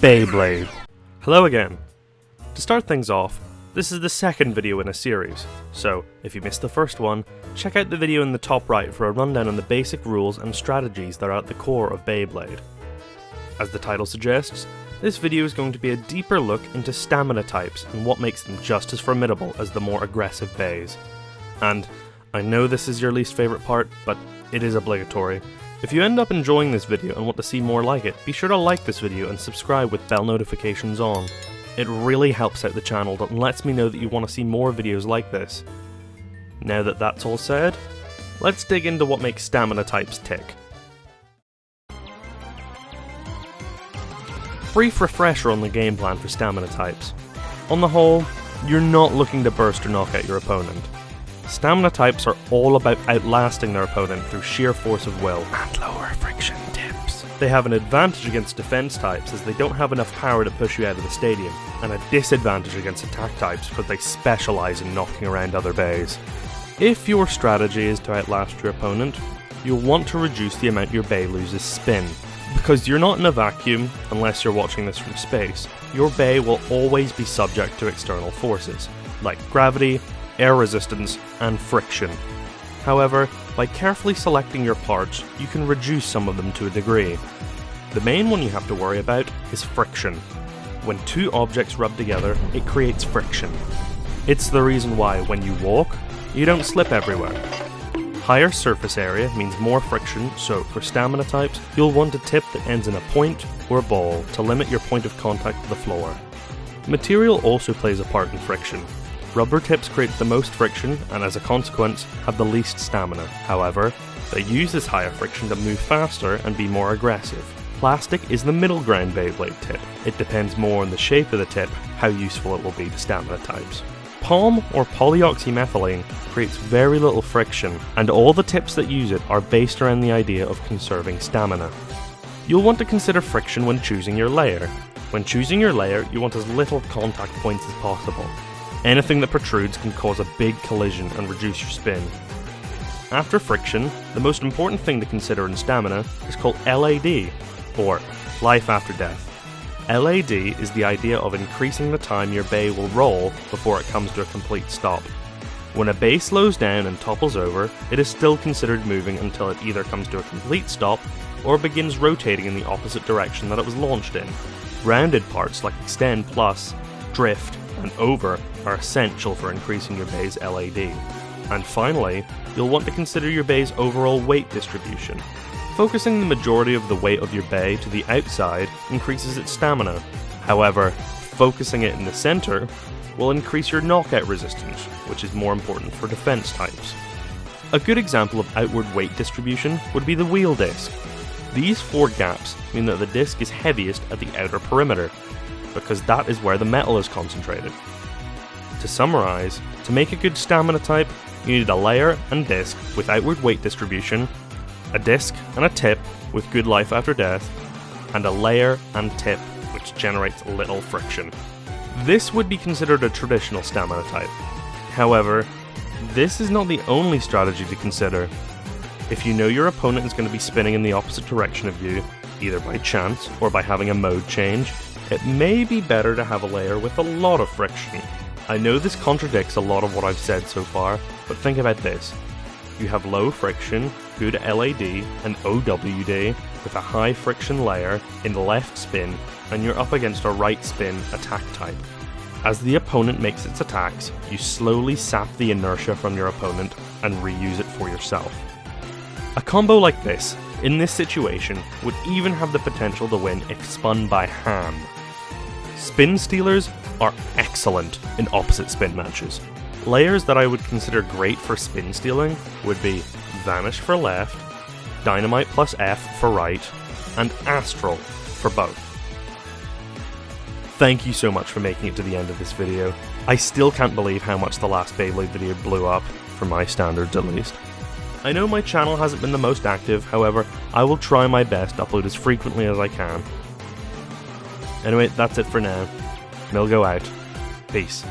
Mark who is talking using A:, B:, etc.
A: Beyblade. Hello again. To start things off, this is the second video in a series, so if you missed the first one, check out the video in the top right for a rundown on the basic rules and strategies that are at the core of Beyblade. As the title suggests, this video is going to be a deeper look into stamina types and what makes them just as formidable as the more aggressive bays. And I know this is your least favourite part, but it is obligatory. If you end up enjoying this video and want to see more like it, be sure to like this video and subscribe with bell notifications on. It really helps out the channel and lets me know that you want to see more videos like this. Now that that's all said, let's dig into what makes stamina types tick. Brief refresher on the game plan for stamina types. On the whole, you're not looking to burst or knock out your opponent. Stamina types are all about outlasting their opponent through sheer force of will and lower friction tips. They have an advantage against defense types as they don't have enough power to push you out of the stadium, and a disadvantage against attack types because they specialise in knocking around other bays. If your strategy is to outlast your opponent, you'll want to reduce the amount your bay loses spin. Because you're not in a vacuum unless you're watching this from space, your bay will always be subject to external forces, like gravity, air resistance, and friction. However, by carefully selecting your parts, you can reduce some of them to a degree. The main one you have to worry about is friction. When two objects rub together, it creates friction. It's the reason why, when you walk, you don't slip everywhere. Higher surface area means more friction, so for stamina types, you'll want a tip that ends in a point or a ball to limit your point of contact to the floor. Material also plays a part in friction, Rubber tips create the most friction and as a consequence have the least stamina. However, they use this higher friction to move faster and be more aggressive. Plastic is the middle ground Beyblade tip. It depends more on the shape of the tip, how useful it will be to stamina types. POM or polyoxymethylene creates very little friction, and all the tips that use it are based around the idea of conserving stamina. You'll want to consider friction when choosing your layer. When choosing your layer, you want as little contact points as possible. Anything that protrudes can cause a big collision and reduce your spin. After friction, the most important thing to consider in stamina is called LAD, or life after death. LAD is the idea of increasing the time your bay will roll before it comes to a complete stop. When a bay slows down and topples over, it is still considered moving until it either comes to a complete stop or begins rotating in the opposite direction that it was launched in. Rounded parts like Extend Plus, Drift, and Over are essential for increasing your bay's LAD. And finally, you'll want to consider your bay's overall weight distribution. Focusing the majority of the weight of your bay to the outside increases its stamina. However, focusing it in the center will increase your knockout resistance, which is more important for defense types. A good example of outward weight distribution would be the wheel disc. These four gaps mean that the disc is heaviest at the outer perimeter, because that is where the metal is concentrated. To summarise, to make a good stamina type, you need a layer and disc with outward weight distribution, a disc and a tip with good life after death, and a layer and tip which generates little friction. This would be considered a traditional stamina type. However, this is not the only strategy to consider. If you know your opponent is going to be spinning in the opposite direction of you, either by chance or by having a mode change, it may be better to have a layer with a lot of friction I know this contradicts a lot of what I've said so far, but think about this. You have low friction, good LAD, and OWD with a high friction layer in the left spin, and you're up against a right spin attack type. As the opponent makes its attacks, you slowly sap the inertia from your opponent and reuse it for yourself. A combo like this, in this situation, would even have the potential to win if spun by hand. Spin stealers are excellent in opposite spin matches. Layers that I would consider great for spin stealing would be Vanish for left, Dynamite plus F for right, and Astral for both. Thank you so much for making it to the end of this video. I still can't believe how much the last Beyblade video blew up, for my standards at least. I know my channel hasn't been the most active, however, I will try my best to upload as frequently as I can. Anyway, that's it for now. Milgo out. Peace.